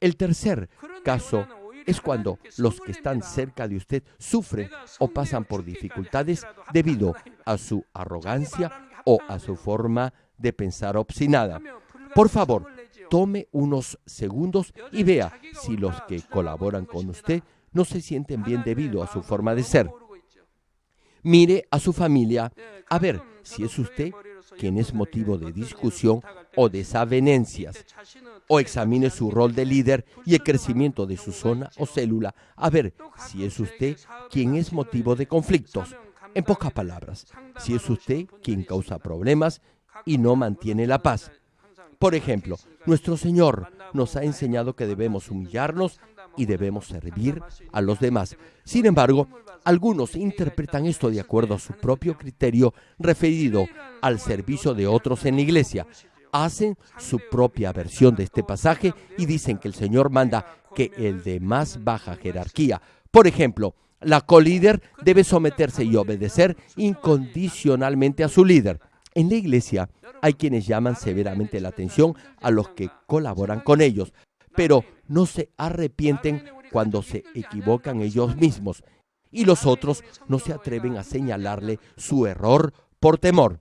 El tercer caso es cuando los que están cerca de usted sufren o pasan por dificultades debido a su arrogancia o a su forma de pensar obstinada. Por favor, tome unos segundos y vea si los que colaboran con usted no se sienten bien debido a su forma de ser. Mire a su familia a ver si es usted quien es motivo de discusión o desavenencias. O examine su rol de líder y el crecimiento de su zona o célula a ver si es usted quien es motivo de conflictos. En pocas palabras, si es usted quien causa problemas y no mantiene la paz. Por ejemplo, nuestro Señor nos ha enseñado que debemos humillarnos y debemos servir a los demás. Sin embargo, algunos interpretan esto de acuerdo a su propio criterio referido al servicio de otros en la iglesia. Hacen su propia versión de este pasaje y dicen que el Señor manda que el de más baja jerarquía, por ejemplo, la colíder debe someterse y obedecer incondicionalmente a su líder. En la iglesia hay quienes llaman severamente la atención a los que colaboran con ellos, pero no se arrepienten cuando se equivocan ellos mismos y los otros no se atreven a señalarle su error por temor.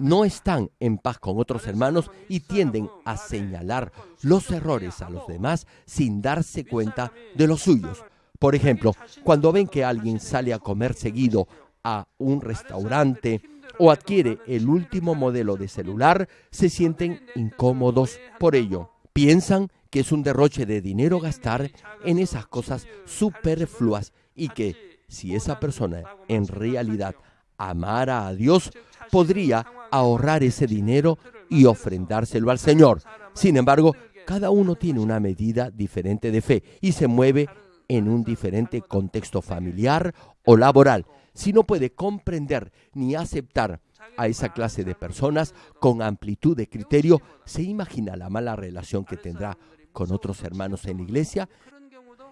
No están en paz con otros hermanos y tienden a señalar los errores a los demás sin darse cuenta de los suyos. Por ejemplo, cuando ven que alguien sale a comer seguido a un restaurante o adquiere el último modelo de celular, se sienten incómodos por ello. Piensan que es un derroche de dinero gastar en esas cosas superfluas y que si esa persona en realidad amara a Dios, podría ahorrar ese dinero y ofrendárselo al Señor. Sin embargo, cada uno tiene una medida diferente de fe y se mueve en un diferente contexto familiar o laboral. Si no puede comprender ni aceptar a esa clase de personas con amplitud de criterio, ¿se imagina la mala relación que tendrá con otros hermanos en la iglesia?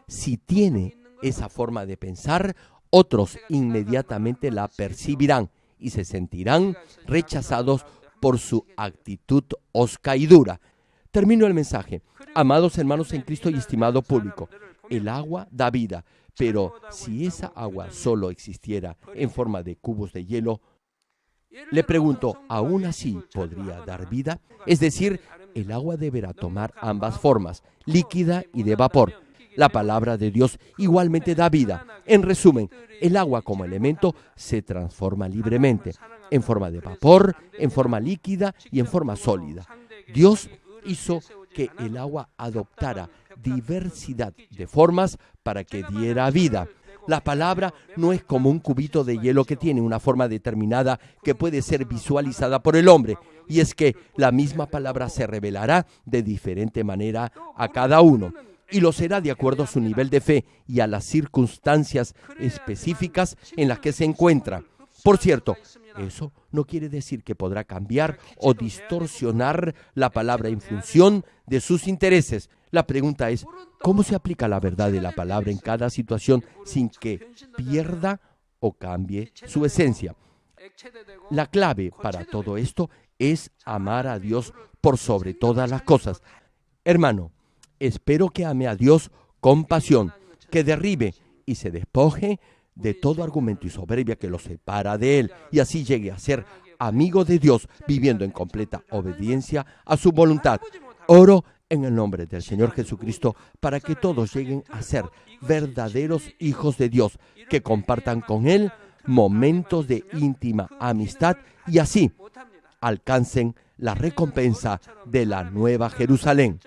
Si tiene esa forma de pensar, otros inmediatamente la percibirán y se sentirán rechazados por su actitud osca y dura. Termino el mensaje. Amados hermanos en Cristo y estimado público, el agua da vida, pero si esa agua solo existiera en forma de cubos de hielo, le pregunto, ¿aún así podría dar vida? Es decir, el agua deberá tomar ambas formas, líquida y de vapor. La palabra de Dios igualmente da vida. En resumen, el agua como elemento se transforma libremente, en forma de vapor, en forma líquida y en forma sólida. Dios hizo que el agua adoptara diversidad de formas para que diera vida. La palabra no es como un cubito de hielo que tiene una forma determinada que puede ser visualizada por el hombre. Y es que la misma palabra se revelará de diferente manera a cada uno y lo será de acuerdo a su nivel de fe y a las circunstancias específicas en las que se encuentra. Por cierto, eso no quiere decir que podrá cambiar o distorsionar la palabra en función de sus intereses. La pregunta es, ¿cómo se aplica la verdad de la palabra en cada situación sin que pierda o cambie su esencia? La clave para todo esto es amar a Dios por sobre todas las cosas. Hermano, espero que ame a Dios con pasión, que derribe y se despoje de todo argumento y soberbia que lo separa de Él y así llegue a ser amigo de Dios, viviendo en completa obediencia a su voluntad. Oro en el nombre del Señor Jesucristo para que todos lleguen a ser verdaderos hijos de Dios, que compartan con Él momentos de íntima amistad y así alcancen la recompensa de la nueva Jerusalén.